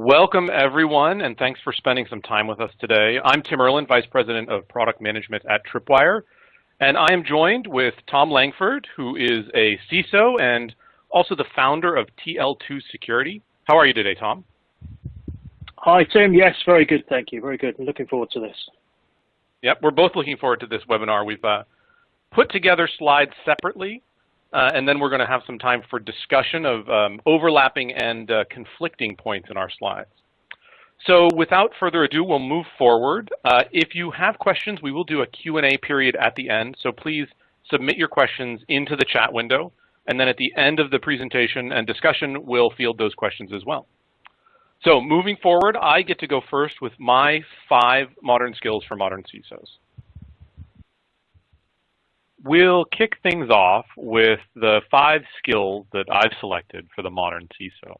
Welcome everyone, and thanks for spending some time with us today. I'm Tim Erlin, Vice President of Product Management at Tripwire, and I am joined with Tom Langford, who is a CISO and also the founder of TL2 Security. How are you today, Tom? Hi, Tim. Yes, very good, thank you. Very good. I'm looking forward to this. Yep, we're both looking forward to this webinar. We've uh, put together slides separately uh, and then we're going to have some time for discussion of um, overlapping and uh, conflicting points in our slides. So without further ado, we'll move forward. Uh, if you have questions, we will do a Q&A period at the end. So please submit your questions into the chat window. And then at the end of the presentation and discussion, we'll field those questions as well. So moving forward, I get to go first with my five modern skills for modern CISOs. We'll kick things off with the five skills that I've selected for the modern CISO.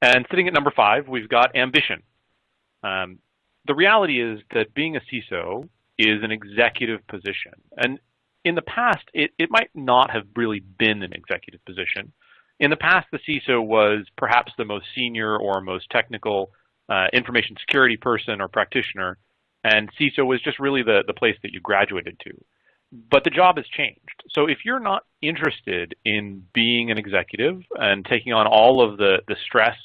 And sitting at number five, we've got ambition. Um, the reality is that being a CISO is an executive position. And in the past, it, it might not have really been an executive position. In the past, the CISO was perhaps the most senior or most technical uh, information security person or practitioner, and CISO was just really the, the place that you graduated to but the job has changed. So if you're not interested in being an executive and taking on all of the, the stress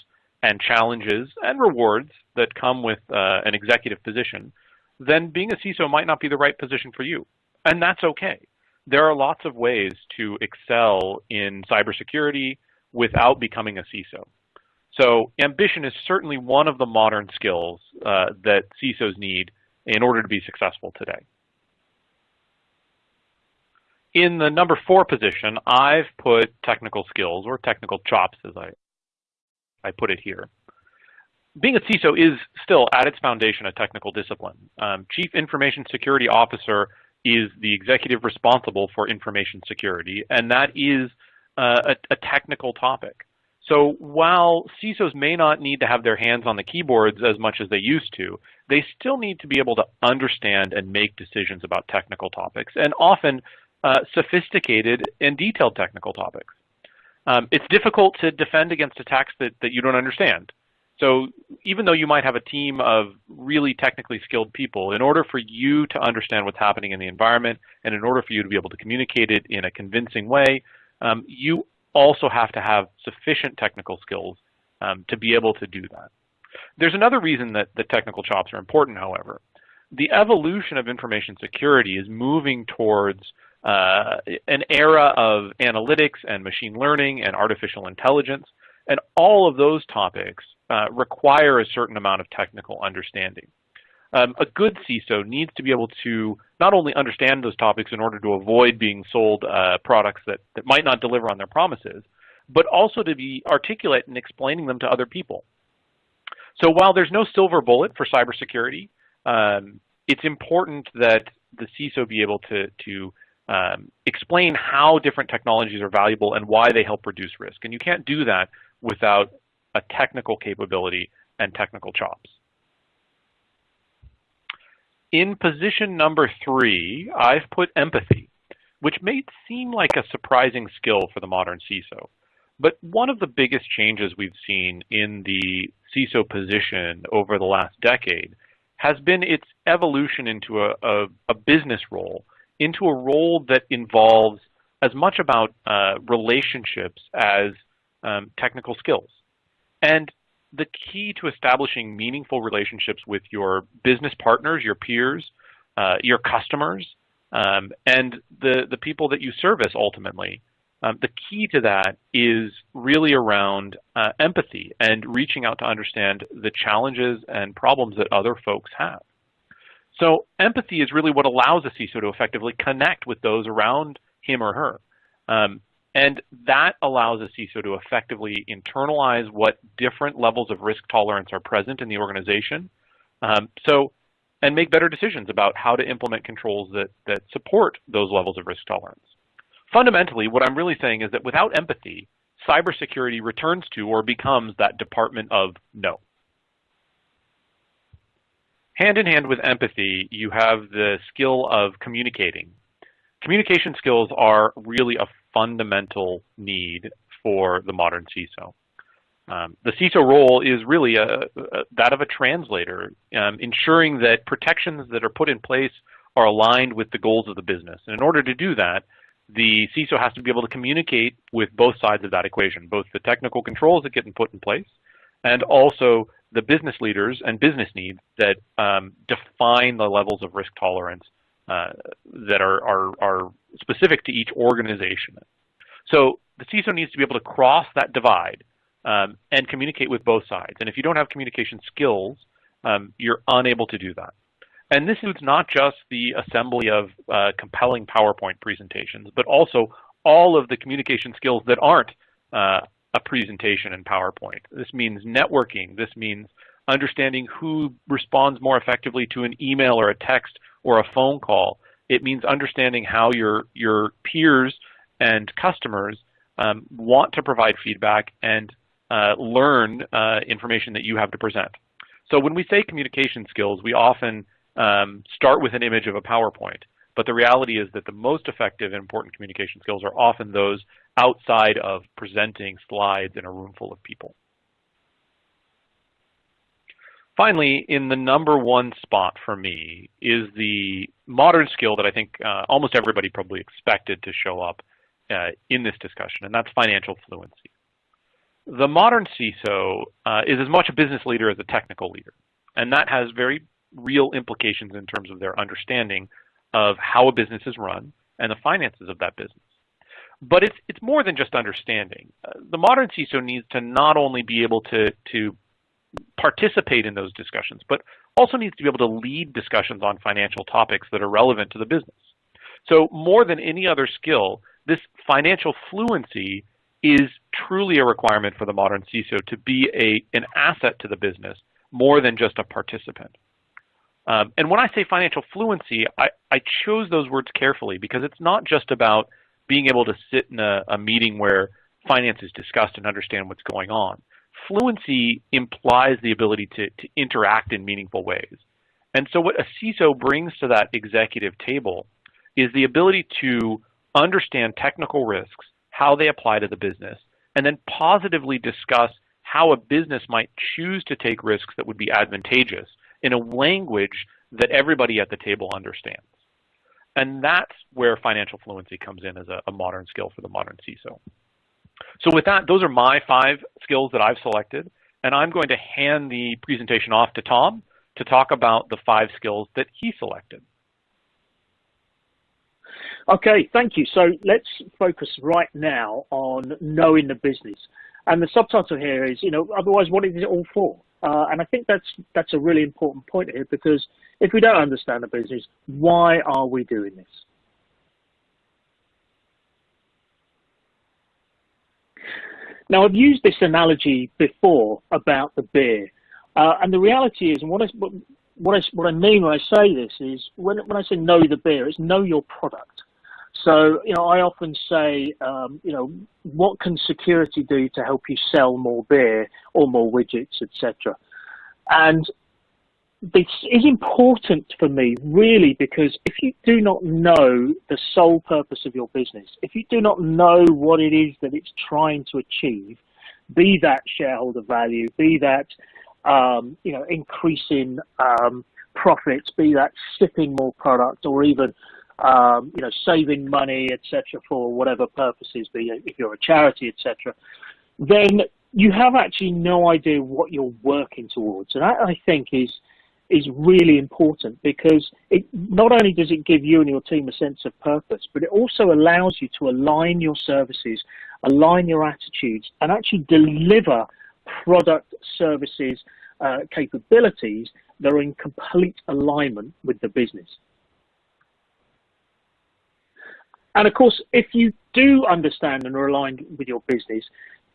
and challenges and rewards that come with uh, an executive position, then being a CISO might not be the right position for you. And that's okay. There are lots of ways to excel in cybersecurity without becoming a CISO. So ambition is certainly one of the modern skills uh, that CISOs need in order to be successful today. In the number four position, I've put technical skills or technical chops as I, I put it here. Being a CISO is still at its foundation a technical discipline. Um, Chief Information Security Officer is the executive responsible for information security, and that is uh, a, a technical topic. So while CISOs may not need to have their hands on the keyboards as much as they used to, they still need to be able to understand and make decisions about technical topics. And often uh, sophisticated and detailed technical topics. Um, it's difficult to defend against attacks that, that you don't understand. So even though you might have a team of really technically skilled people, in order for you to understand what's happening in the environment and in order for you to be able to communicate it in a convincing way, um, you also have to have sufficient technical skills um, to be able to do that. There's another reason that the technical chops are important, however. The evolution of information security is moving towards uh, an era of analytics and machine learning and artificial intelligence. And all of those topics uh, require a certain amount of technical understanding. Um, a good CISO needs to be able to not only understand those topics in order to avoid being sold uh, products that, that might not deliver on their promises, but also to be articulate in explaining them to other people. So while there's no silver bullet for cybersecurity, um, it's important that the CISO be able to, to um, explain how different technologies are valuable and why they help reduce risk. And you can't do that without a technical capability and technical chops. In position number three, I've put empathy, which may seem like a surprising skill for the modern CISO. But one of the biggest changes we've seen in the CISO position over the last decade has been its evolution into a, a, a business role into a role that involves as much about uh, relationships as um, technical skills. And the key to establishing meaningful relationships with your business partners, your peers, uh, your customers, um, and the, the people that you service ultimately, um, the key to that is really around uh, empathy and reaching out to understand the challenges and problems that other folks have. So empathy is really what allows a CISO to effectively connect with those around him or her. Um, and that allows a CISO to effectively internalize what different levels of risk tolerance are present in the organization. Um, so, and make better decisions about how to implement controls that, that support those levels of risk tolerance. Fundamentally, what I'm really saying is that without empathy, cybersecurity returns to or becomes that department of no. Hand in hand with empathy, you have the skill of communicating. Communication skills are really a fundamental need for the modern CISO. Um, the CISO role is really a, a, that of a translator, um, ensuring that protections that are put in place are aligned with the goals of the business. And in order to do that, the CISO has to be able to communicate with both sides of that equation, both the technical controls that get put in place and also the business leaders and business needs that um, define the levels of risk tolerance uh, that are, are, are specific to each organization. So the CISO needs to be able to cross that divide um, and communicate with both sides. And if you don't have communication skills, um, you're unable to do that. And this includes not just the assembly of uh, compelling PowerPoint presentations, but also all of the communication skills that aren't uh, a presentation in PowerPoint. This means networking. This means understanding who responds more effectively to an email or a text or a phone call. It means understanding how your, your peers and customers um, want to provide feedback and uh, learn uh, information that you have to present. So when we say communication skills, we often um, start with an image of a PowerPoint. But the reality is that the most effective and important communication skills are often those outside of presenting slides in a room full of people. Finally, in the number one spot for me is the modern skill that I think uh, almost everybody probably expected to show up uh, in this discussion, and that's financial fluency. The modern CISO uh, is as much a business leader as a technical leader, and that has very real implications in terms of their understanding of how a business is run and the finances of that business. But it's, it's more than just understanding. Uh, the modern CISO needs to not only be able to, to participate in those discussions, but also needs to be able to lead discussions on financial topics that are relevant to the business. So more than any other skill, this financial fluency is truly a requirement for the modern CISO to be a, an asset to the business more than just a participant. Um, and when I say financial fluency, I, I, chose those words carefully because it's not just about being able to sit in a, a meeting where finance is discussed and understand what's going on fluency implies the ability to, to interact in meaningful ways. And so what a CISO brings to that executive table is the ability to understand technical risks, how they apply to the business, and then positively discuss how a business might choose to take risks that would be advantageous in a language that everybody at the table understands. And that's where financial fluency comes in as a, a modern skill for the modern CISO. So with that, those are my five skills that I've selected. And I'm going to hand the presentation off to Tom to talk about the five skills that he selected. Okay, thank you. So let's focus right now on knowing the business. And the subtitle here is, you know, otherwise what is it all for? Uh, and I think that's that's a really important point here because if we don't understand the business, why are we doing this? Now, I've used this analogy before about the beer, uh, and the reality is, and what I, what I, what I mean when I say this is, when, when I say know the beer, it's know your product. So, you know, I often say, um, you know, what can security do to help you sell more beer or more widgets, etc. And this is important for me really because if you do not know the sole purpose of your business, if you do not know what it is that it's trying to achieve, be that shareholder value, be that um, you know increasing um, profits, be that shipping more product, or even um, you know saving money, etc., for whatever purposes, be if you're a charity, etc., then you have actually no idea what you're working towards, and that I think is is really important because it not only does it give you and your team a sense of purpose, but it also allows you to align your services, align your attitudes, and actually deliver product, services, uh, capabilities that are in complete alignment with the business. And of course, if you do understand and are aligned with your business,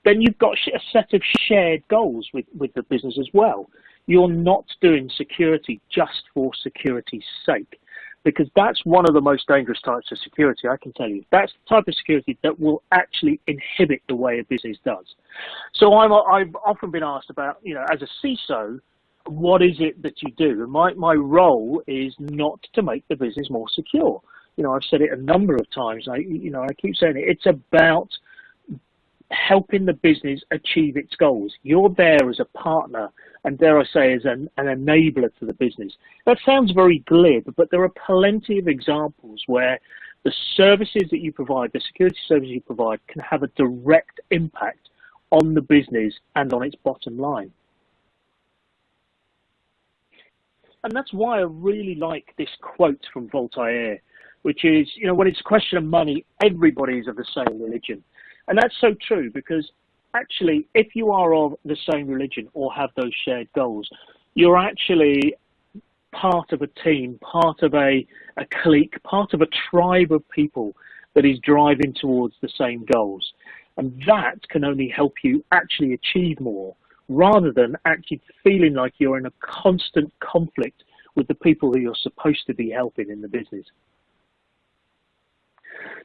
then you've got a set of shared goals with, with the business as well. You're not doing security just for security's sake, because that's one of the most dangerous types of security, I can tell you. That's the type of security that will actually inhibit the way a business does. So I'm, I've often been asked about, you know, as a CISO, what is it that you do? And my, my role is not to make the business more secure. You know, I've said it a number of times. I, you know, I keep saying it. It's about helping the business achieve its goals. You're there as a partner and dare I say as an, an enabler to the business. That sounds very glib, but there are plenty of examples where the services that you provide, the security services you provide can have a direct impact on the business and on its bottom line. And that's why I really like this quote from Voltaire, which is, you know, when it's a question of money, everybody is of the same religion. And that's so true because actually, if you are of the same religion or have those shared goals, you're actually part of a team, part of a, a clique, part of a tribe of people that is driving towards the same goals. And that can only help you actually achieve more rather than actually feeling like you're in a constant conflict with the people who you're supposed to be helping in the business.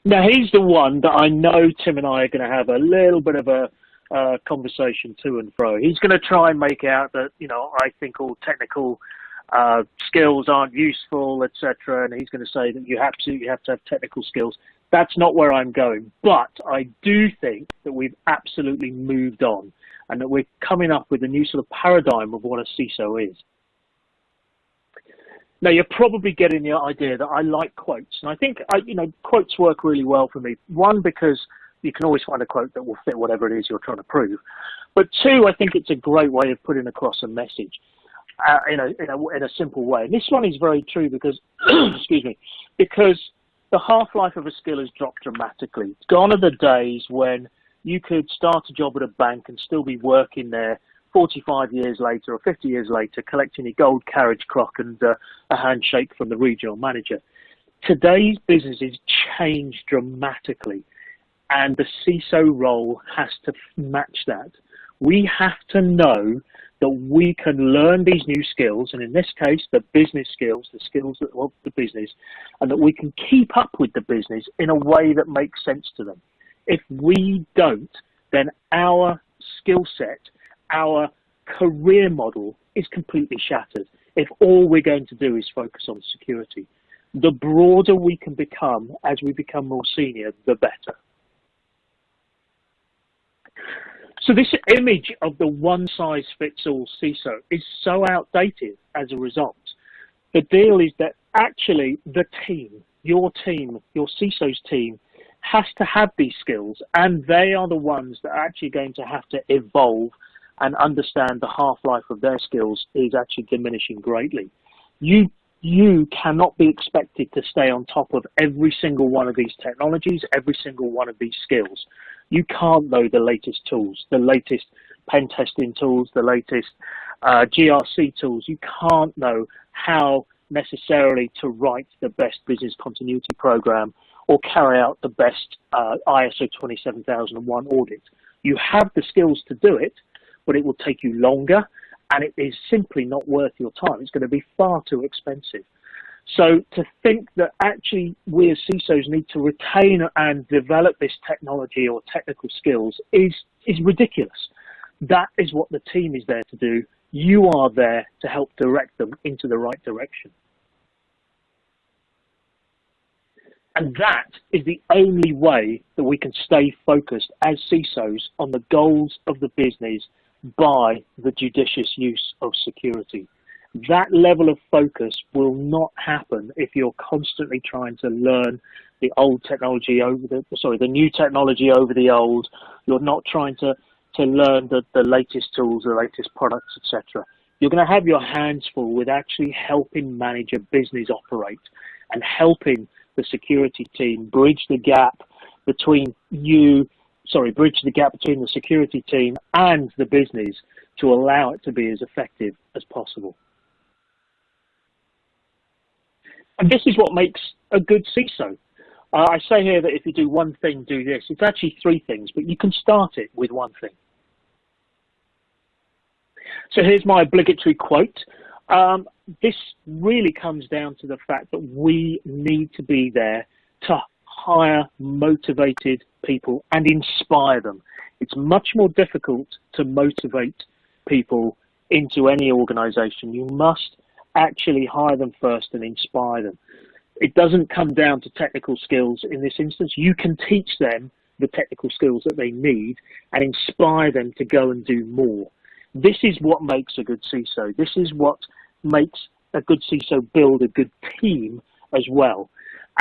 Now, he's the one that I know Tim and I are going to have a little bit of a uh, conversation to and fro. He's going to try and make out that, you know, I think all technical uh, skills aren't useful, etc. And he's going to say that you absolutely have to have technical skills. That's not where I'm going. But I do think that we've absolutely moved on and that we're coming up with a new sort of paradigm of what a CISO is. Now you're probably getting the idea that I like quotes, and I think I, you know quotes work really well for me. One because you can always find a quote that will fit whatever it is you're trying to prove, but two, I think it's a great way of putting across a message uh, in, a, in, a, in a simple way. And this one is very true because, excuse me, because the half-life of a skill has dropped dramatically. Gone are the days when you could start a job at a bank and still be working there 45 years later or 50 years later, collecting a gold carriage clock and uh, a handshake from the regional manager. Today's business has changed dramatically, and the CISO role has to match that. We have to know that we can learn these new skills, and in this case, the business skills, the skills of the business, and that we can keep up with the business in a way that makes sense to them. If we don't, then our skill set our career model is completely shattered if all we're going to do is focus on security. The broader we can become as we become more senior, the better. So this image of the one-size-fits-all CISO is so outdated as a result. The deal is that actually the team, your team, your CISO's team, has to have these skills and they are the ones that are actually going to have to evolve and understand the half-life of their skills is actually diminishing greatly. You you cannot be expected to stay on top of every single one of these technologies, every single one of these skills. You can't know the latest tools, the latest pen testing tools, the latest uh, GRC tools. You can't know how necessarily to write the best business continuity program or carry out the best uh, ISO 27001 audit. You have the skills to do it, but it will take you longer and it is simply not worth your time. It's going to be far too expensive. So to think that actually we as CISOs need to retain and develop this technology or technical skills is, is ridiculous. That is what the team is there to do. You are there to help direct them into the right direction. And that is the only way that we can stay focused as CISOs on the goals of the business by the judicious use of security. That level of focus will not happen if you're constantly trying to learn the old technology over the sorry the new technology over the old. You're not trying to to learn the, the latest tools, the latest products, etc. You're going to have your hands full with actually helping manage a business operate and helping the security team bridge the gap between you sorry, bridge the gap between the security team and the business to allow it to be as effective as possible. And this is what makes a good CISO. Uh, I say here that if you do one thing, do this. It's actually three things, but you can start it with one thing. So here's my obligatory quote. Um, this really comes down to the fact that we need to be there to hire motivated people and inspire them. It's much more difficult to motivate people into any organization. You must actually hire them first and inspire them. It doesn't come down to technical skills in this instance. You can teach them the technical skills that they need and inspire them to go and do more. This is what makes a good CISO. This is what makes a good CISO build a good team as well.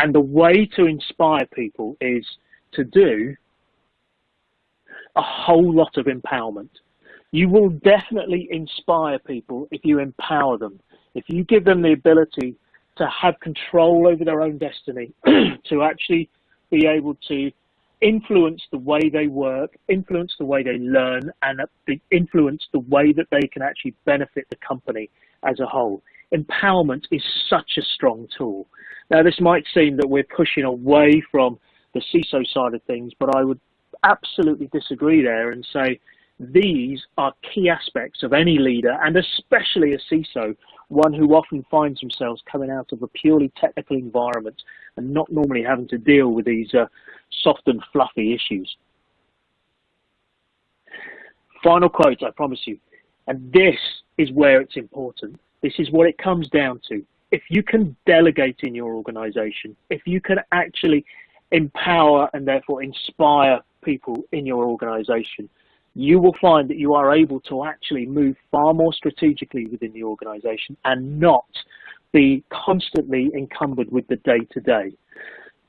And the way to inspire people is to do a whole lot of empowerment. You will definitely inspire people if you empower them. If you give them the ability to have control over their own destiny, to actually be able to influence the way they work, influence the way they learn, and influence the way that they can actually benefit the company as a whole. Empowerment is such a strong tool. Now, this might seem that we're pushing away from the CISO side of things, but I would absolutely disagree there and say these are key aspects of any leader, and especially a CISO, one who often finds themselves coming out of a purely technical environment and not normally having to deal with these uh, soft and fluffy issues. Final quote, I promise you, and this is where it's important. This is what it comes down to. If you can delegate in your organization, if you can actually empower and therefore inspire people in your organization, you will find that you are able to actually move far more strategically within the organization and not be constantly encumbered with the day to day.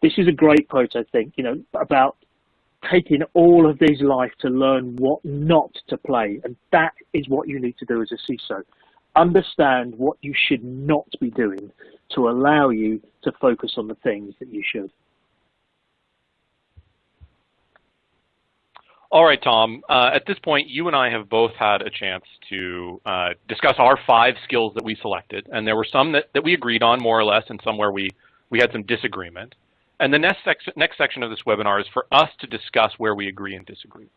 This is a great quote, I think, you know, about taking all of these life to learn what not to play. And that is what you need to do as a CISO. Understand what you should not be doing to allow you to focus on the things that you should. All right, Tom. Uh, at this point, you and I have both had a chance to uh, discuss our five skills that we selected, and there were some that, that we agreed on more or less, and some where we, we had some disagreement. And the next, sec next section of this webinar is for us to discuss where we agree and disagree.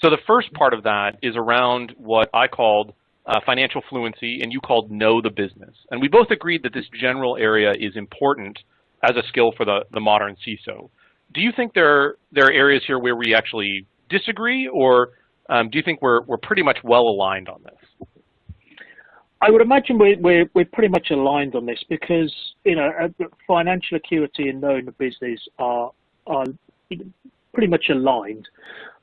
So the first part of that is around what I called uh, financial fluency, and you called know the business. And we both agreed that this general area is important as a skill for the, the modern CISO. Do you think there, there are areas here where we actually disagree, or um, do you think we're, we're pretty much well aligned on this? I would imagine we're, we're, we're pretty much aligned on this because, you know, uh, financial acuity and knowing the business are, are pretty much aligned.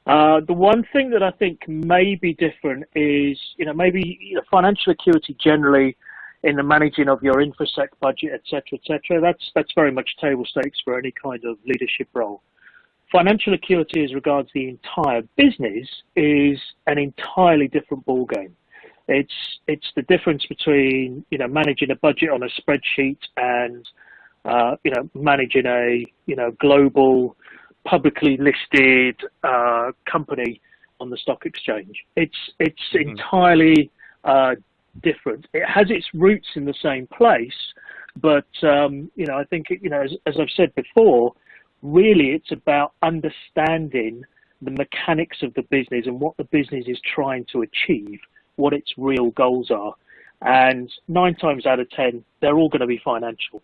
Uh, the one thing that I think may be different is, you know, maybe you know, financial acuity generally in the managing of your infosec budget, et cetera, et cetera, that's, that's very much table stakes for any kind of leadership role. Financial acuity as regards the entire business is an entirely different ballgame. It's it's the difference between you know managing a budget on a spreadsheet and uh, you know managing a you know global publicly listed uh, company on the stock exchange. It's it's mm-hmm. entirely uh, different. It has its roots in the same place, but um, you know I think you know as, as I've said before, really it's about understanding the mechanics of the business and what the business is trying to achieve, what its real goals are. And nine times out of ten, they're all going to be financial.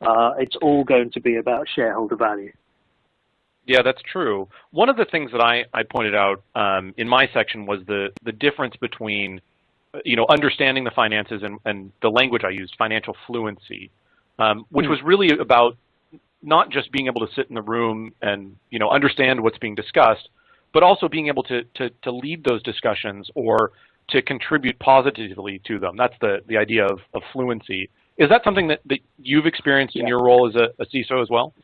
Uh, it's all going to be about shareholder value. Yeah, that's true. One of the things that I, I pointed out um, in my section was the, the difference between, you know, understanding the finances and, and the language I used, financial fluency, um, which mm. was really about not just being able to sit in the room and you know understand what's being discussed, but also being able to to, to lead those discussions or to contribute positively to them. That's the the idea of, of fluency. Is that something that, that you've experienced yeah. in your role as a, a, CISO as well?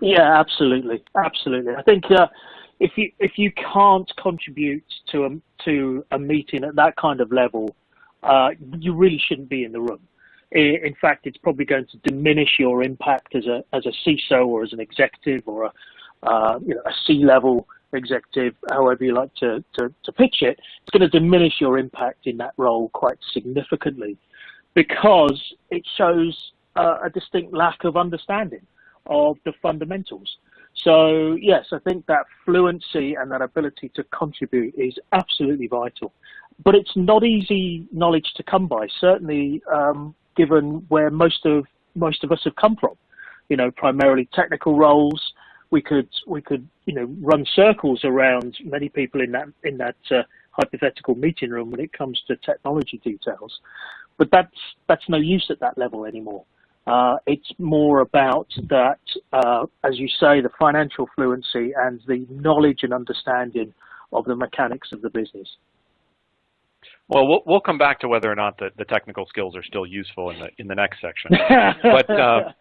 Yeah, absolutely, absolutely. I think uh, if you if you can't contribute to a to a meeting at that kind of level, uh, you really shouldn't be in the room in fact, it's probably going to diminish your impact as a as a CISO or as an executive or a uh, you know a C-level executive, however you like to, to, to pitch it. It's going to diminish your impact in that role quite significantly because it shows uh, a distinct lack of understanding of the fundamentals. So yes, I think that fluency and that ability to contribute is absolutely vital. But it's not easy knowledge to come by. Certainly, um, given where most of most of us have come from. You know, primarily technical roles. We could we could you know run circles around many people in that in that uh, hypothetical meeting room when it comes to technology details, but that's that's no use at that level anymore. Uh, it's more about that, uh, as you say, the financial fluency and the knowledge and understanding of the mechanics of the business. Well, we'll, we'll come back to whether or not the, the technical skills are still useful in the in the next section. but uh,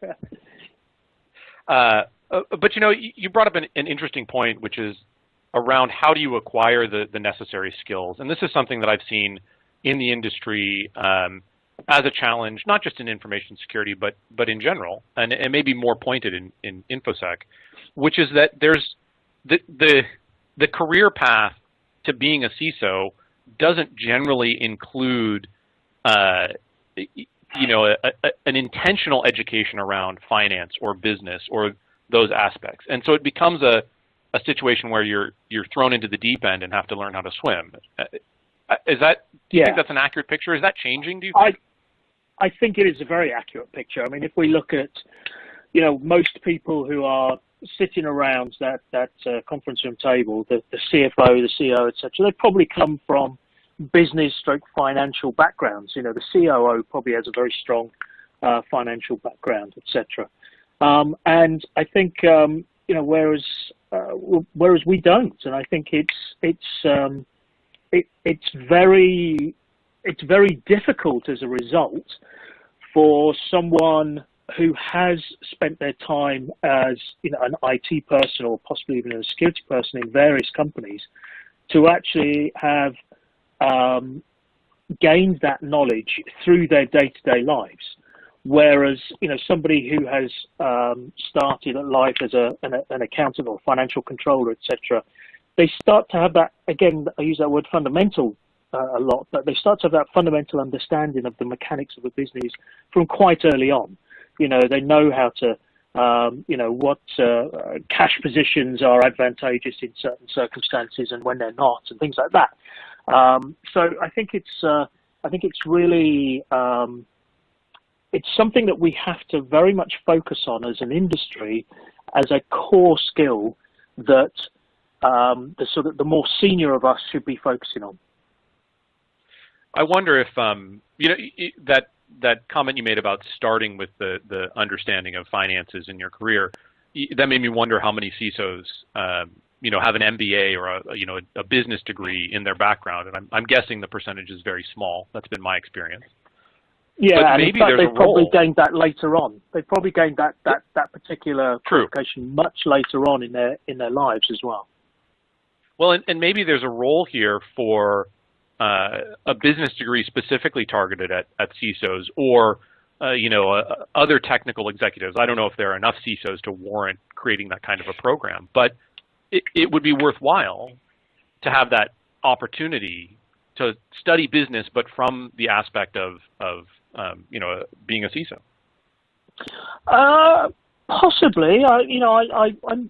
uh, uh, but you know, you brought up an, an, interesting point, which is around how do you acquire the the necessary skills, and this is something that I've seen in the industry um, as a challenge, not just in information security, but but in general, and, and maybe more pointed in in infosec, which is that there's the the the career path to being a CISO doesn't generally include, uh, you know, a, a, an intentional education around finance or business or those aspects. And so it becomes a, a situation where you're you're thrown into the deep end and have to learn how to swim. Uh, is that? Do you yeah. think that's an accurate picture? Is that changing? Do you? Think? I I think it is a very accurate picture. I mean, if we look at, you know, most people who are sitting around that that uh, conference room table, the, the CFO, the CEO, etc., they probably come from business stroke financial backgrounds. You know, the COO probably has a very strong uh, financial background, etc. Um, and I think um, you know, whereas uh, whereas we don't, and I think it's it's um, it, it's very it's very difficult as a result for someone who has spent their time as you know an IT person or possibly even a security person in various companies to actually have um, gained that knowledge through their day-to-day lives. Whereas, you know, somebody who has um, started life as a, an, an, accountant or financial controller, etc., they start to have that, again, I use that word fundamental uh, a lot, but they start to have that fundamental understanding of the mechanics of a business from quite early on. You know, they know how to, um, you know, what uh, cash positions are advantageous in certain circumstances and when they're not, and things like that. Um, so I think it's, uh, I think it's really, um, it's something that we have to very much focus on as an industry as a core skill that um, the sort of the more senior of us should be focusing on. I wonder if um, you know that that comment you made about starting with the the understanding of finances in your career. That made me wonder how many CISOs um, you know have an MBA or a you know a business degree in their background, and I'm, I'm guessing the percentage is very small. That's been my experience. Yeah, but fact, they've probably role. gained that later on. They've probably gained that that that particular True. qualification much later on in their in their lives as well. Well, and, and maybe there's a role here for uh, a business degree specifically targeted at at CISOs or uh, you know uh, other technical executives. I don't know if there are enough CISOs to warrant creating that kind of a program, but it, it would be worthwhile to have that opportunity to study business, but from the aspect of of um, you know, being a CISO? Uh, possibly. I, you know, I, I, I'm,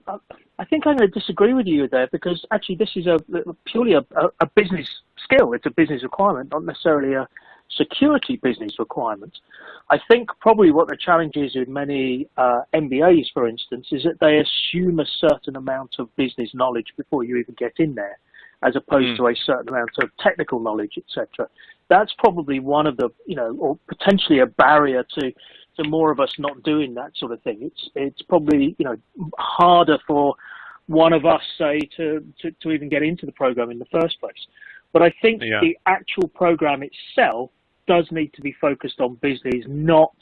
I think I'm going to disagree with you there because actually this is a purely a, a business skill. It's a business requirement, not necessarily a security business requirement. I think probably what the challenge is with many uh, MBAs, for instance, is that they assume a certain amount of business knowledge before you even get in there, as opposed mm. to a certain amount of technical knowledge, etc that's probably one of the, you know, or potentially a barrier to, to more of us not doing that sort of thing. It's, it's probably, you know, harder for one of us, say, to, to, to even get into the program in the first place. But I think yeah. the actual program itself does need to be focused on business, not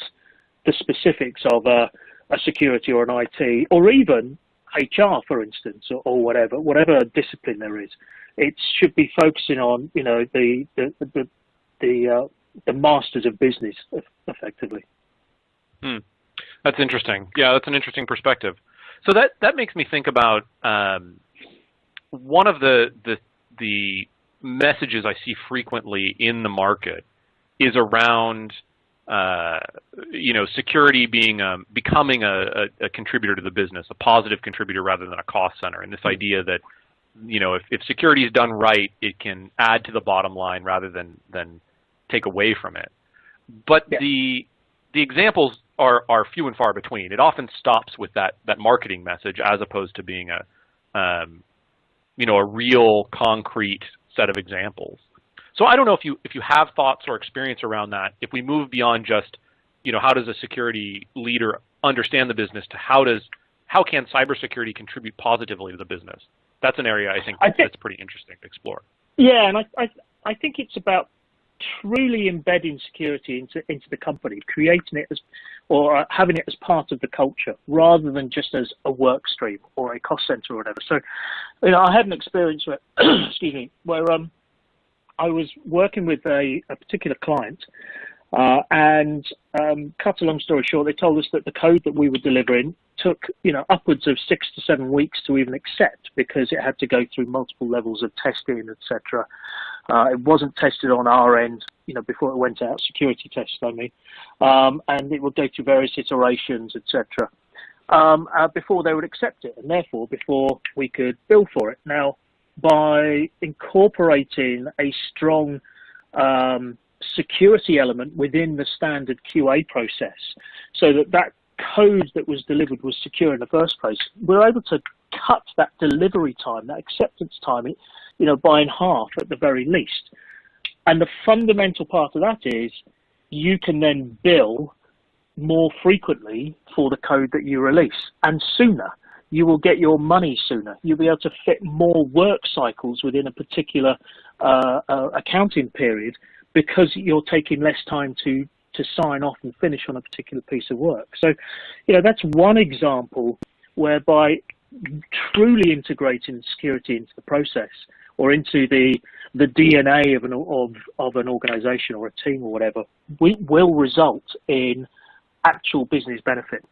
the specifics of a, a security or an IT, or even HR, for instance, or, or, whatever, whatever discipline there is. It should be focusing on, you know, the, the, the, the uh, the masters of business, effectively. Hmm. That's interesting. Yeah, that's an interesting perspective. So that that makes me think about um, one of the the the messages I see frequently in the market is around uh, you know security being um, becoming a, a, a, contributor to the business, a positive contributor rather than a cost center, and this hmm. idea that you know if, if security is done right, it can add to the bottom line rather than than take away from it. But yeah. the the examples are are few and far between. It often stops with that that marketing message as opposed to being a um, you know a real concrete set of examples. So I don't know if you if you have thoughts or experience around that. If we move beyond just you know, how does a security leader understand the business to how does how can cybersecurity contribute positively to the business? That's an area I think, I think that's pretty interesting to explore. Yeah, and I, I, I think it's about truly embedding security into into the company, creating it as or having it as part of the culture rather than just as a work stream or a cost center or whatever. So, you know, I had an experience where, excuse me, where um, I was working with a, a particular client, uh, and um, cut a long story short, they told us that the code that we were delivering took, you know, upwards of six to seven weeks to even accept because it had to go through multiple levels of testing, etc. Uh, it wasn't tested on our end, you know, before it went out, security tests, I mean, um, and it would go through various iterations, etc. Um, uh, before they would accept it, and therefore before we could bill for it. Now, by incorporating a strong um, security element within the standard QA process, so that that code that was delivered was secure in the first place, we're able to cut that delivery time, that acceptance time, you know, by in half at the very least. And the fundamental part of that is you can then bill more frequently for the code that you release and sooner. You will get your money sooner. You'll be able to fit more work cycles within a particular uh, uh, accounting period because you're taking less time to to sign off and finish on a particular piece of work. So, you know, that's one example whereby truly integrating security into the process or into the the DNA of an of of an organization or a team or whatever we, will result in actual business benefit.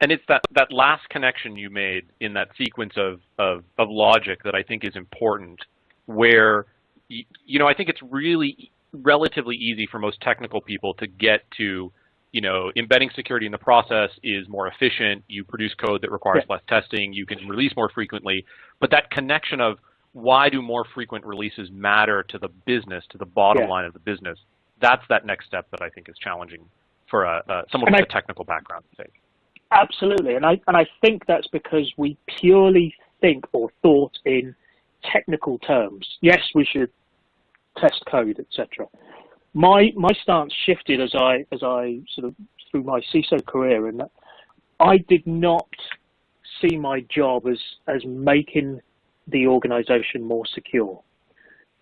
And it's that, that last connection you made in that sequence of, of, of logic that I think is important where, you know, I think it's really relatively easy for most technical people to get to you know, embedding security in the process is more efficient. You produce code that requires yeah. less testing. You can release more frequently. But that connection of why do more frequent releases matter to the business, to the bottom yeah. line of the business, that's that next step that I think is challenging for a, uh, someone and with I, a technical background to take. Absolutely, and I and I think that's because we purely think or thought in technical terms. Yes, we should test code, etc my my stance shifted as I as I sort of through my CISO career, and I did not see my job as as making the organization more secure.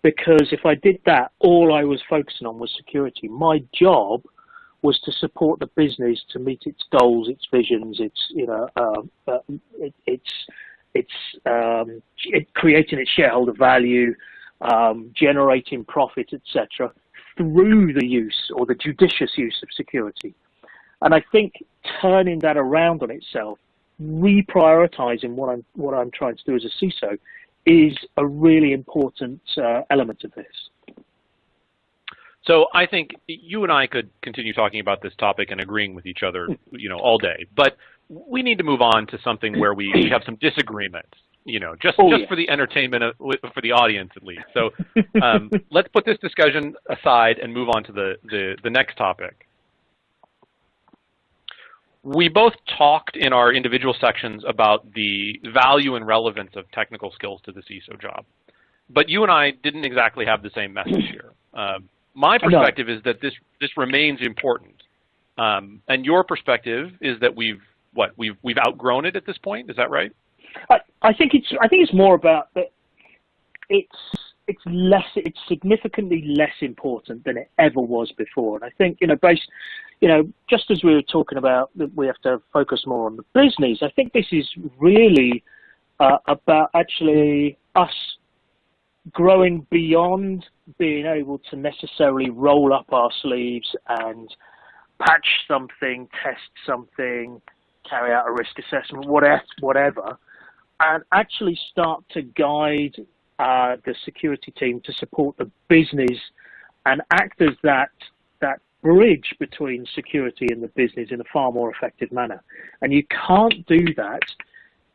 Because if I did that, all I was focusing on was security. My job was to support the business to meet its goals, its visions, its you know, um, uh, it, it's it's um, it, creating its shareholder value, um, generating profit, etc through the use or the judicious use of security. And I think turning that around on itself, reprioritizing what I'm what I'm trying to do as a CISO, is a really important uh, element of this. So I think you and I could continue talking about this topic and agreeing with each other, you know, all day. But we need to move on to something where we have some disagreements you know, just oh, just yeah. for the entertainment of, for the audience at least. So um, let's put this discussion aside and move on to the, the, the next topic. We both talked in our individual sections about the value and relevance of technical skills to the CISO job. But you and I didn't exactly have the same message here. Um, my perspective is that this, this remains important. Um, and your perspective is that we've, what, we've, we've outgrown it at this point, is that right? I, I think it's I think it's more about that. It's it's less it's significantly less important than it ever was before, and I think you know based you know just as we were talking about that we have to focus more on the business. I think this is really uh, about actually us growing beyond being able to necessarily roll up our sleeves and patch something, test something, carry out a risk assessment, whatever, whatever, and actually start to guide uh, the security team to support the business and act as that that bridge between security and the business in a far more effective manner. And you can't do that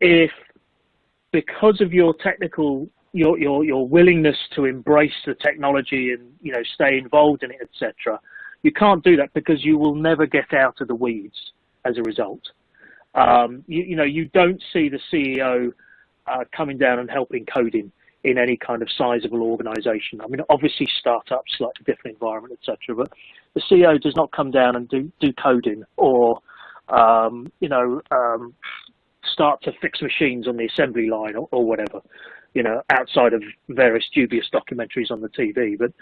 if, because of your technical your your your willingness to embrace the technology and you know stay involved in it, etc. You can't do that because you will never get out of the weeds as a result. Um, you, you, know, you don't see the CEO uh, coming down and helping coding. in any kind of sizable organization. I mean, obviously startups, slightly different environment, etc. But the CEO does not come down and do, do coding or, um, you know, um, start to fix machines on the assembly line or, or, whatever, you know, outside of various dubious documentaries on the TV. But,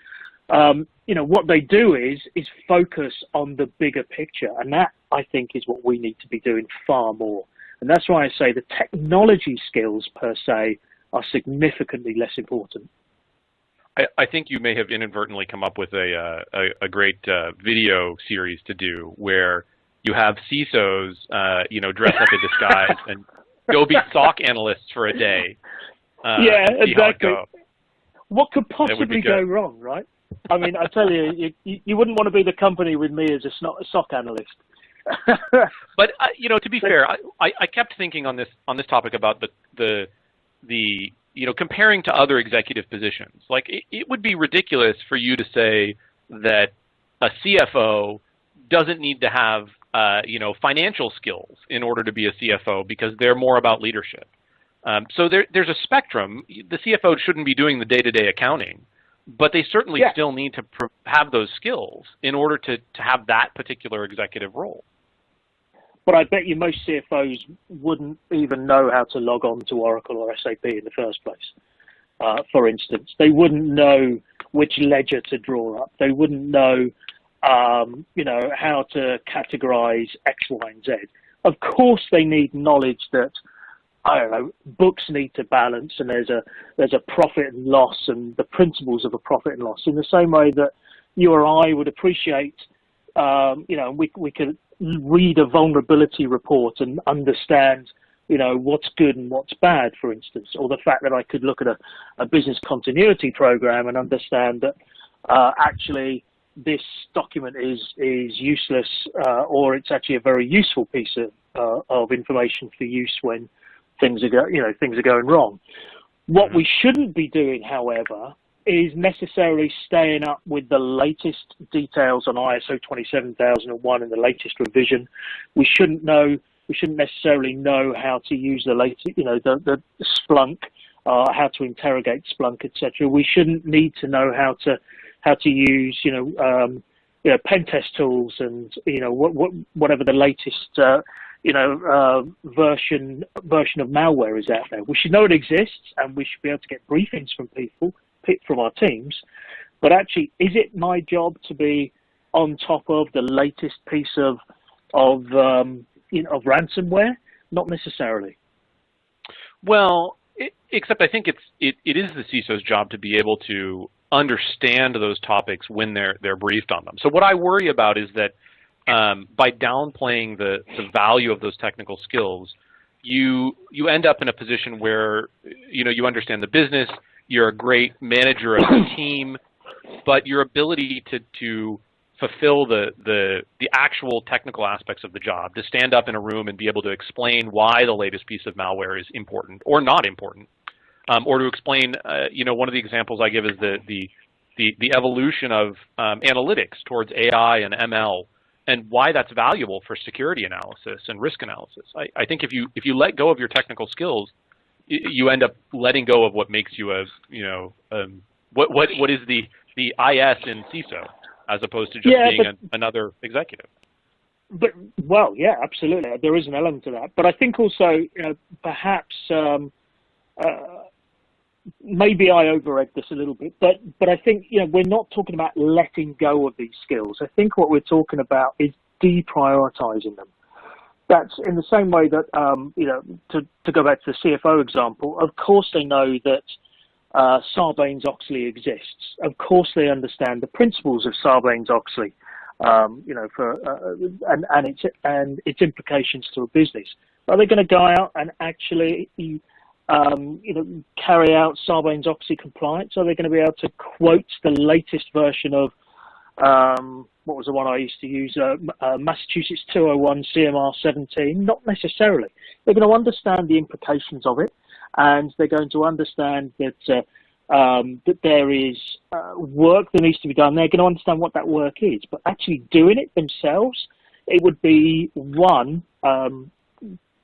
um, you know, what they do is, is focus on the bigger picture. And that, I think, is what we need to be doing far more. And that's why I say the technology skills per se are significantly less important. I, I think you may have inadvertently come up with a, uh, a, a, great uh, video series to do where you have CISOs, uh, you know, dress up in disguise and go be SOC analysts for a day. Uh, yeah, exactly. What could possibly go wrong, right? I mean, I tell you, you, you wouldn't want to be the company with me as a SOC analyst. but uh, you know, to be fair, I, I kept thinking on this on this topic about the the the you know comparing to other executive positions. Like it, it would be ridiculous for you to say that a CFO doesn't need to have uh, you know financial skills in order to be a CFO because they're more about leadership. Um, so there, there's a spectrum. The CFO shouldn't be doing the day-to-day -day accounting, but they certainly yeah. still need to have those skills in order to, to have that particular executive role. But I bet you most CFOs wouldn't even know how to log on to Oracle or SAP in the first place. Uh, for instance, they wouldn't know which ledger to draw up. They wouldn't know, um, you know, how to categorize X, Y, and Z. Of course, they need knowledge that I don't know, books need to balance, and there's a there's a profit and loss, and the principles of a profit and loss. In the same way that you or I would appreciate, um, you know, we we could read a vulnerability report and understand, you know, what's good and what's bad, for instance, or the fact that I could look at a, a business continuity program and understand that uh, actually this document is is useless, uh, or it's actually a very useful piece of uh, of information for use when things are go, you know things are going wrong. What mm-hmm. we shouldn't be doing, however, is necessarily staying up with the latest details on ISO 27001 and the latest revision. We shouldn't know. We shouldn't necessarily know how to use the latest, you know, the, the Splunk, uh, how to interrogate Splunk, etc. We shouldn't need to know how to how to use, you know, um, you know, pen test tools and you know what, what, whatever the latest uh, you know uh, version version of malware is out there. We should know it exists, and we should be able to get briefings from people from our teams. But actually, is it my job to be on top of the latest piece of of um, you know, of ransomware? Not necessarily. Well, it, except I think it's it, it is the CISO's job to be able to understand those topics when they're they're briefed on them. So what I worry about is that um, by downplaying the, the value of those technical skills, you you end up in a position where you know you understand the business, you're a great manager of the team, but your ability to to fulfill the, the the actual technical aspects of the job, to stand up in a room and be able to explain why the latest piece of malware is important or not important, um, or to explain, uh, you know, one of the examples I give is the the the, the evolution of um, analytics towards AI and ML and why that's valuable for security analysis and risk analysis. I, I think if you if you let go of your technical skills, you end up letting go of what makes you a you know um, what what what is the the IS in CISO as opposed to just yeah, being but, another executive. But well, yeah, absolutely, there is an element to that. But I think also you know perhaps. Um, uh, maybe I over-egged this a little bit, but but I think you know we're not talking about letting go of these skills. I think what we're talking about is deprioritizing them. That's in the same way that um, you know to to go back to the CFO example. Of course, they know that uh, Sarbanes-Oxley exists. Of course, they understand the principles of Sarbanes-Oxley. Um, you know, for uh, and and its and its implications to a business. Are they going to go out and actually um, you know, carry out Sarbanes-Oxley compliance? Are they going to be able to quote the latest version of um, what was the one I used to use, uh, uh, Massachusetts 201 CMR 17? Not necessarily. They're going to understand the implications of it, and they're going to understand that uh, um, that there is uh, work that needs to be done. They're going to understand what that work is, but actually doing it themselves, it would be one um,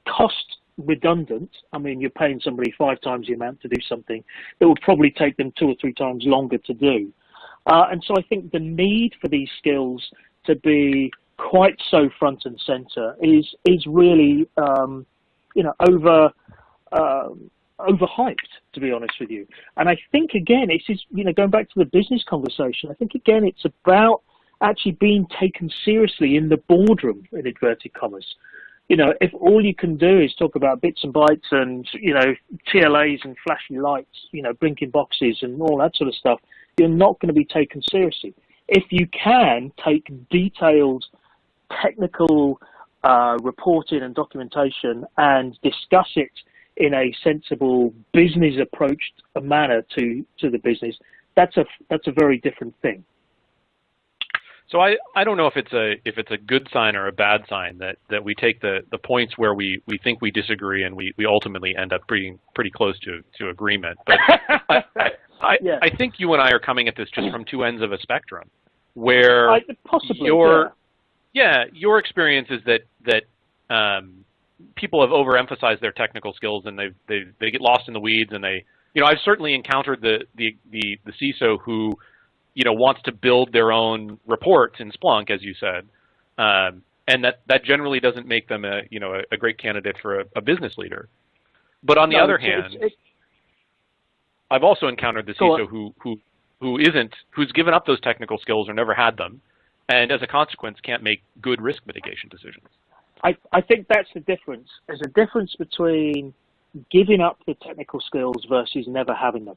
cost redundant. I mean, you're paying somebody five times the amount to do something that would probably take them two or three times longer to do. Uh, and so I think the need for these skills to be quite so front and center is is really um, you know over uh, overhyped to be honest with you. And I think again, it's you know going back to the business conversation. I think again it's about actually being taken seriously in the boardroom in inverted commas. You know, if all you can do is talk about bits and bytes and you know TLAs and flashy lights, you know, blinking boxes and all that sort of stuff, you're not going to be taken seriously. If you can take detailed technical uh, reporting and documentation and discuss it in a sensible business approached manner to, to the business, that's a, that's a very different thing. So I, I don't know if it's a if it's a good sign or a bad sign that, that we take the, the points where we, we think we disagree and we, we ultimately end up being pretty close to, to agreement. But I, I, yeah. I think you and I are coming at this just from two ends of a spectrum, where I, possibly, your yeah. yeah. your experience is that that um, people have overemphasized their technical skills and they they they get lost in the weeds and they you know I've certainly encountered the the the, the CISO who you know wants to build their own reports in Splunk as you said. Um, and that, that generally doesn't make them a you know a, a great candidate for a, a, business leader. But on the no, other hand, it's, it's, I've also encountered the CISO who who who isn't who's given up those technical skills or never had them, and as a consequence can't make good risk mitigation decisions. I, I think that's the difference. There's a difference between giving up the technical skills versus never having them.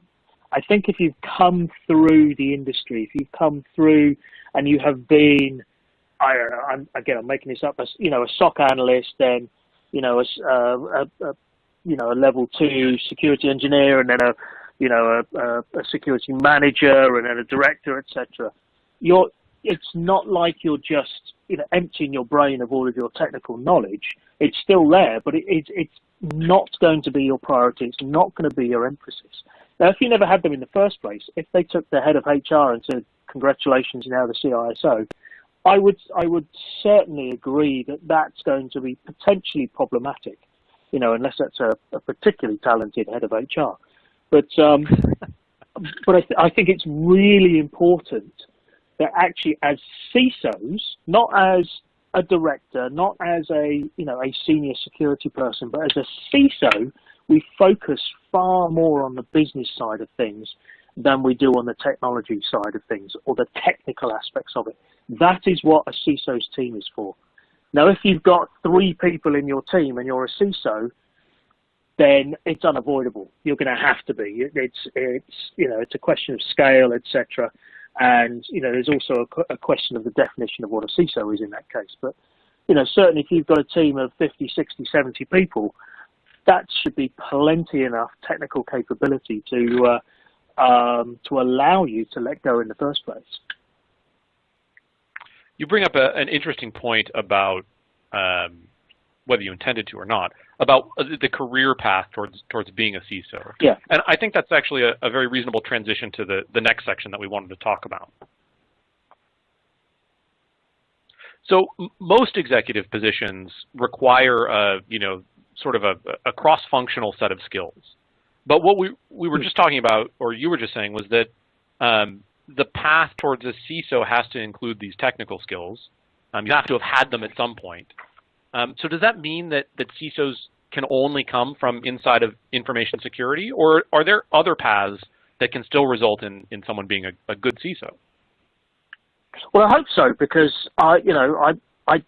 I think if you've come through the industry, if you've come through and you have been, I I'm, again, I'm making this up, as, you know, a SOC analyst, then, you know, a, uh, a, a, you know, a level two security engineer, and then a you know, a, a, a security manager and then a director, etc. You're, it's not like you're just, you know, emptying your brain of all of your technical knowledge. It's still there, but it, it, it's not going to be your priority. It's not going to be your emphasis. Now, if you never had them in the first place, if they took the head of HR and said, "Congratulations, you're now the CISO," I would I would certainly agree that that's going to be potentially problematic. You know, unless that's a, a particularly talented head of HR. But um, but I, th I think it's really important that actually, as CISOs, not as a director, not as a you know a senior security person, but as a CISO, we focus far more on the business side of things than we do on the technology side of things or the technical aspects of it. That is what a CISO's team is for. Now, if you've got three people in your team and you're a CISO, then it's unavoidable. You're going to have to be. It's it's you know it's a question of scale, etc. And you know there's also a, a, question of the definition of what a CISO is in that case. But you know certainly if you've got a team of 50, 60, 70 people, that should be plenty enough technical capability to uh, um, to allow you to let go in the first place. You bring up a, an interesting point about um, whether you intended to or not, about the career path towards towards being a CISO. Yeah. And I think that's actually a, a very reasonable transition to the, the next section that we wanted to talk about. So most executive positions require a, you know, sort of a, a cross-functional set of skills. But what we, we were just talking about, or you were just saying, was that um, the path towards a CISO has to include these technical skills. Um, you have to have had them at some point. Um, so does that mean that, that CISOs can only come from inside of information security, or are there other paths that can still result in, in someone being a, a good CISO? Well, I hope so because I, you know, I, I,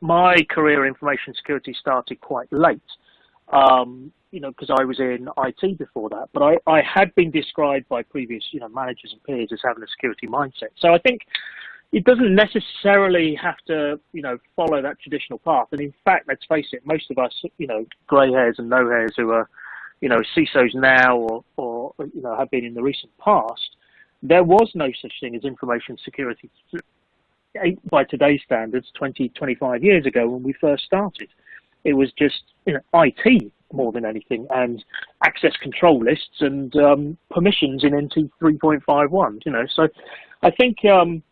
my career in information security started quite late. Um, you know, because I was in IT before that, but I, I had been described by previous, you know, managers and peers as having a security mindset. So I think it doesn't necessarily have to, you know, follow that traditional path. And in fact, let's face it, most of us, you know, grey hairs and no hairs who are, you know, CISOs now or, or, you know, have been in the recent past, there was no such thing as information security by today's standards 20, 25 years ago when we first started. It was just, you know, IT more than anything and access control lists and um, permissions in NT 3.51, you know. So I think, um,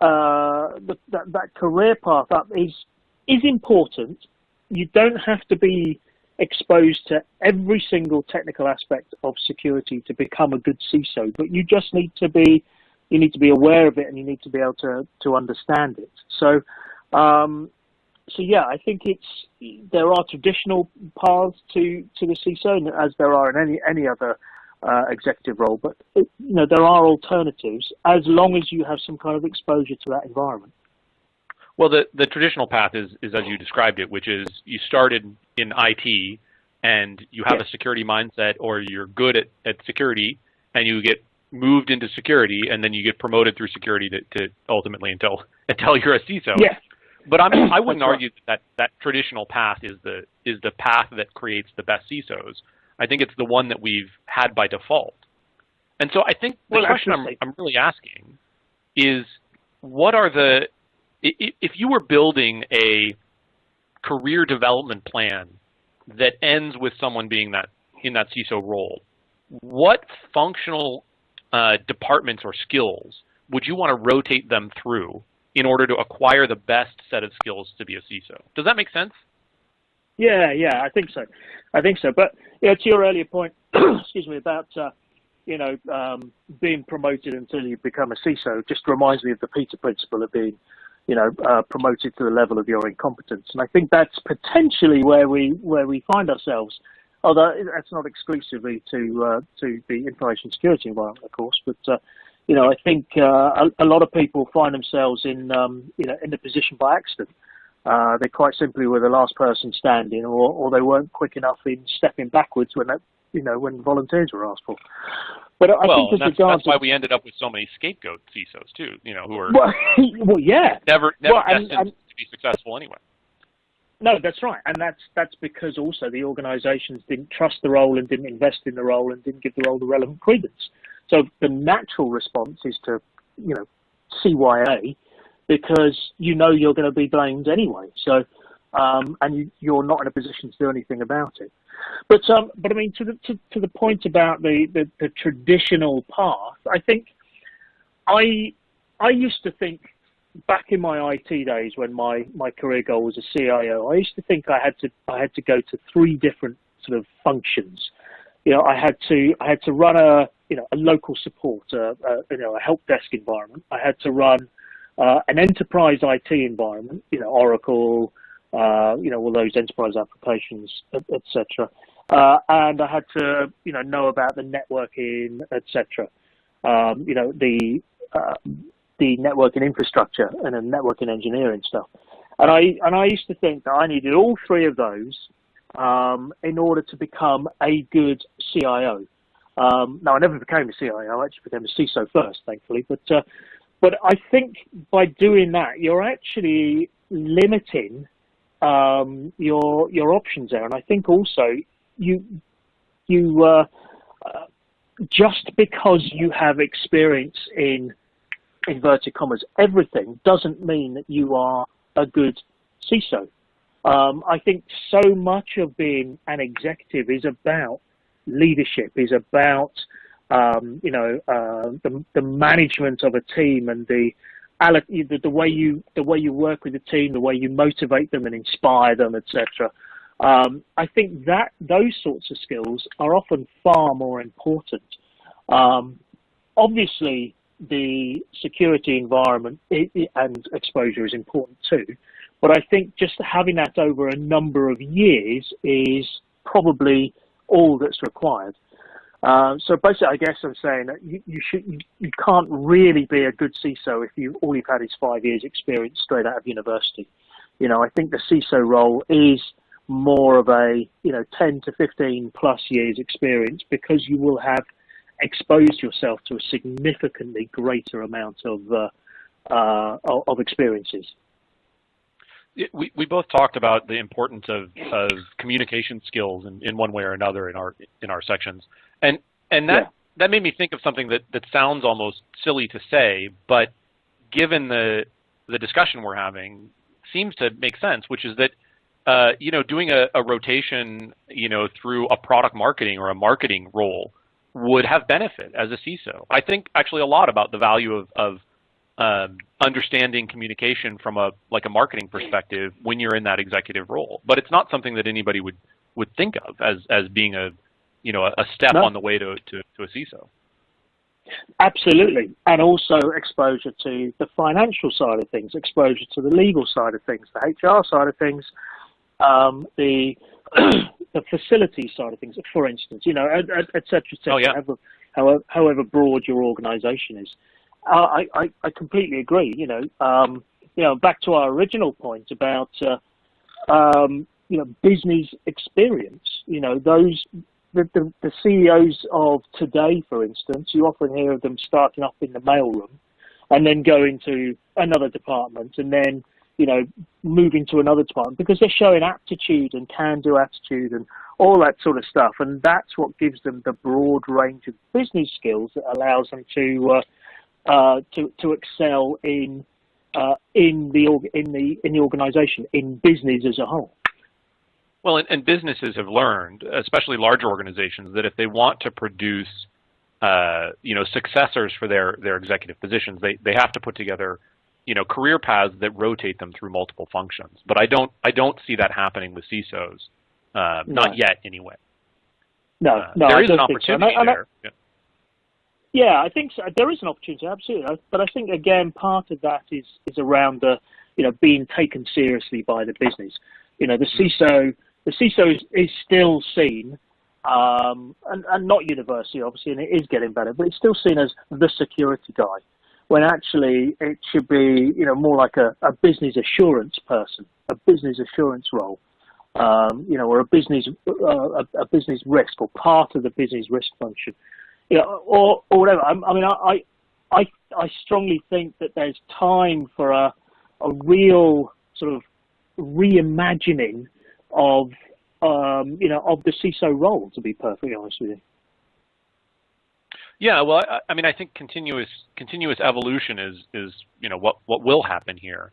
uh, the, that, that career path up is is important. You don't have to be exposed to every single technical aspect of security to become a good CISO, but you just need to be you need to be aware of it and you need to be able to to understand it. So, um, so yeah, I think it's there are traditional paths to to the CISO as there are in any any other uh, executive role, but it, you know there are alternatives as long as you have some kind of exposure to that environment. Well, the, the traditional path is, is as you described it, which is you started in IT and you have a security mindset or you're good at, at security and you get moved into security and then you get promoted through security to, to ultimately until until you're a CISO. Yeah. But I'm, I wouldn't argue that that traditional path is the is the path that creates the best CISOs. I think it's the one that we've had by default. And so I think the well, question I'm, I'm really asking is what are the if you were building a career development plan that ends with someone being that in that CISO role, what functional uh, departments or skills would you want to rotate them through in order to acquire the best set of skills to be a CISO? Does that make sense? Yeah, yeah, I think so. I think so. But yeah, to your earlier point, excuse me, about uh, you know um, being promoted until you become a CISO, just reminds me of the Peter principle of being you know, uh, promoted to the level of your incompetence. And I think that's potentially where we where we find ourselves. Although that's not exclusively to uh, to the information security environment, of course, but uh, you know, I think uh, a, a, lot of people find themselves in um, you know in the position by accident. Uh, they quite simply were the last person standing, or, or they weren't quick enough in stepping backwards when that you know when volunteers were asked for. But I well, think that's, that's why we ended up with so many scapegoat CISOs too. You know, who are well, well yeah, never never well, destined and, and, to be successful anyway. No, that's right, and that's that's because also the organisations didn't trust the role and didn't invest in the role and didn't give the role the relevant credence. So the natural response is to, you know, CYA because you know you're going to be blamed anyway. So, um, and you, you're not in a position to do anything about it. But um, but I mean, to the to, to the point about the, the, the traditional path, I think I I used to think back in my IT days when my, my career goal was a CIO, I used to think I had to I had to go to three different sort of functions. You know, I had to I had to run a you know a local support, a, a you know a help desk environment. I had to run uh, an enterprise IT environment, you know, Oracle, uh, you know, all those enterprise applications, etc. Uh, and I had to, you know, know about the networking, etc. Um, you know, the the networking infrastructure and the networking engineering stuff. And I and I used to think that I needed all three of those um, in order to become a good CIO. Um, now I never became a CIO. I actually became a CISO first, thankfully. But uh, but I think by doing that, you're actually limiting um, your your options there. And I think also you you uh, uh, just because you have experience in inverted commas everything doesn't mean that you are a good CISO. Um, I think so much of being an executive is about leadership, is about um, you know uh, the, the management of a team and the the, the way you the way you work with the team, the way you motivate them and inspire them, etc. Um, I think that those sorts of skills are often far more important. Um, obviously, the security environment and exposure is important too, but I think just having that over a number of years is probably all that's required. Uh, so basically, I guess I'm saying that you, you should you, you, can't really be a good CISO if you all you've had is five years experience straight out of university. You know, I think the CISO role is more of a you know 10 to 15 plus years experience because you will have exposed yourself to a significantly greater amount of uh, uh, of experiences. We, we both talked about the importance of, of communication skills in, in one way or another in our in our sections. And and that yeah. that made me think of something that, that sounds almost silly to say, but given the the discussion we're having, seems to make sense, which is that uh, you know doing a, a, rotation you know through a product marketing or a marketing role would have benefit as a CISO. I think actually a lot about the value of, of um, understanding communication from a like a marketing perspective when you're in that executive role. But it's not something that anybody would would think of as as being a you know a step no. on the way to, to, to a CISO. Absolutely, and also exposure to the financial side of things, exposure to the legal side of things, the HR side of things, um, the the facility side of things, for instance, you know, etc. Et, et oh, yeah. however, however broad your organisation is. Uh, I, I, I completely agree. You know, um, you know, back to our original point about uh, um, you know business experience. You know, those the, the, the CEOs of today, for instance, you often hear of them starting up in the mailroom and then going to another department and then you know, moving to another department because they're showing aptitude and can-do attitude and all that sort of stuff. And that's what gives them the broad range of business skills that allows them to uh, uh, to to excel in uh, in the in the in the organisation in business as a whole. Well, and, and, businesses have learned, especially larger organizations, that if they want to produce, uh, you know, successors for their their executive positions, they they have to put together you know, career paths that rotate them through multiple functions. But I don't, I don't see that happening with CISOs, uh, no. not yet anyway. No, uh, no, there is an opportunity so. there. yeah. yeah, I think so. there is an opportunity, absolutely. But I think again, part of that is is around the, you know, being taken seriously by the business. You know, the mm-hmm. CISO, the CISO is, is still seen, um, and, and not university obviously, and it is getting better, but it's still seen as the security guy when actually it should be, you know, more like a, a business assurance person, a business assurance role, um, you know, or a business uh, a, a, business risk or part of the business risk function, you know, or or whatever. I, I mean, I, I I strongly think that there's time for a a real sort of reimagining of um, you know of the CISO role. To be perfectly honest with you. Yeah, well, I, I, mean, I think continuous continuous evolution is is you know what what will happen here.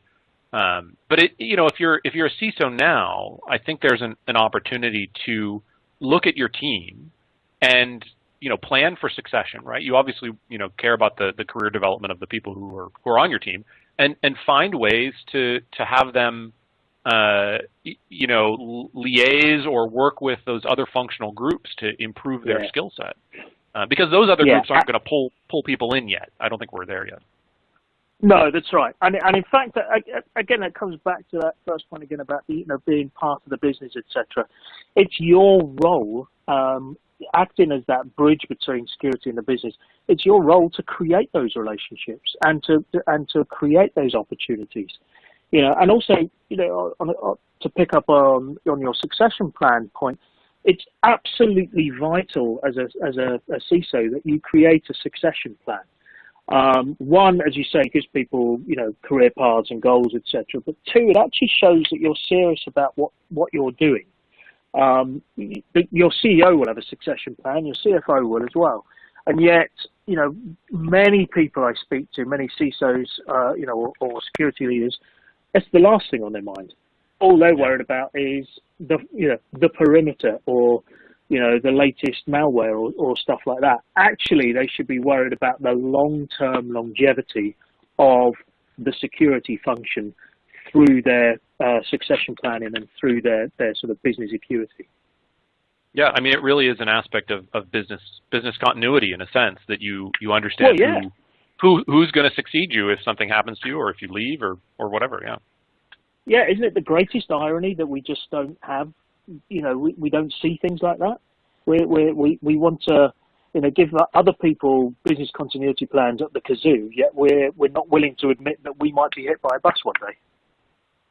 Um, but it you know if you're if you're a CISO now, I think there's an, an opportunity to look at your team and you know plan for succession, right? You obviously you know care about the the career development of the people who are who are on your team, and and find ways to to have them. Uh, you know, liaise or work with those other functional groups to improve their yeah. skill set. Uh, because those other yeah. groups aren't going to pull pull people in yet. I don't think we're there yet. No, that's right. And, and in fact, again, it comes back to that first point again about the, you know being part of the business, etc. It's your role, um, acting as that bridge between security and the business. It's your role to create those relationships and to and to create those opportunities. You know, and also, you know, on, on, to pick up on on your succession plan point, it's absolutely vital as a, as a, a CISO that you create a succession plan. Um, one, as you say, gives people, you know, career paths and goals, etc. But two, it actually shows that you're serious about what, what you're doing. Um, your CEO will have a succession plan, your CFO will as well. And yet, you know, many people I speak to, many CISOs, uh, you know, or, or security leaders, that's the last thing on their mind all they're worried about is the you know the perimeter or you know the latest malware or, or stuff like that. Actually, they should be worried about the long-term longevity of the security function through their uh, succession planning and through their, their sort of business acuity. Yeah, I mean, it really is an aspect of, of business business continuity in a sense that you you understand well, yeah. who, who who's going to succeed you if something happens to you or if you leave or or whatever. Yeah yeah, isn't it the greatest irony that we just don't have, you know, we, we don't see things like that? We we we we want to, you know, give other people business continuity plans at the kazoo, yet we're we're not willing to admit that we might be hit by a bus one day.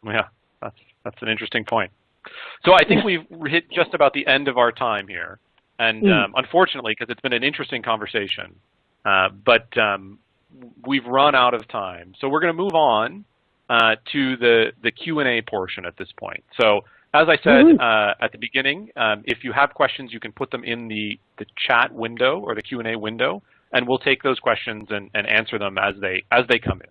Yeah, that's that's an interesting point. So I think we've hit just about the end of our time here, and mm. um, unfortunately, because it's been an interesting conversation, uh, but um, we've run out of time. So we're going to move on uh, to the, the Q&A portion at this point. So as I said mm -hmm. uh, at the beginning, um, if you have questions, you can put them in the, the chat window or the Q&A window, and we'll take those questions and, and answer them as they, as they come in.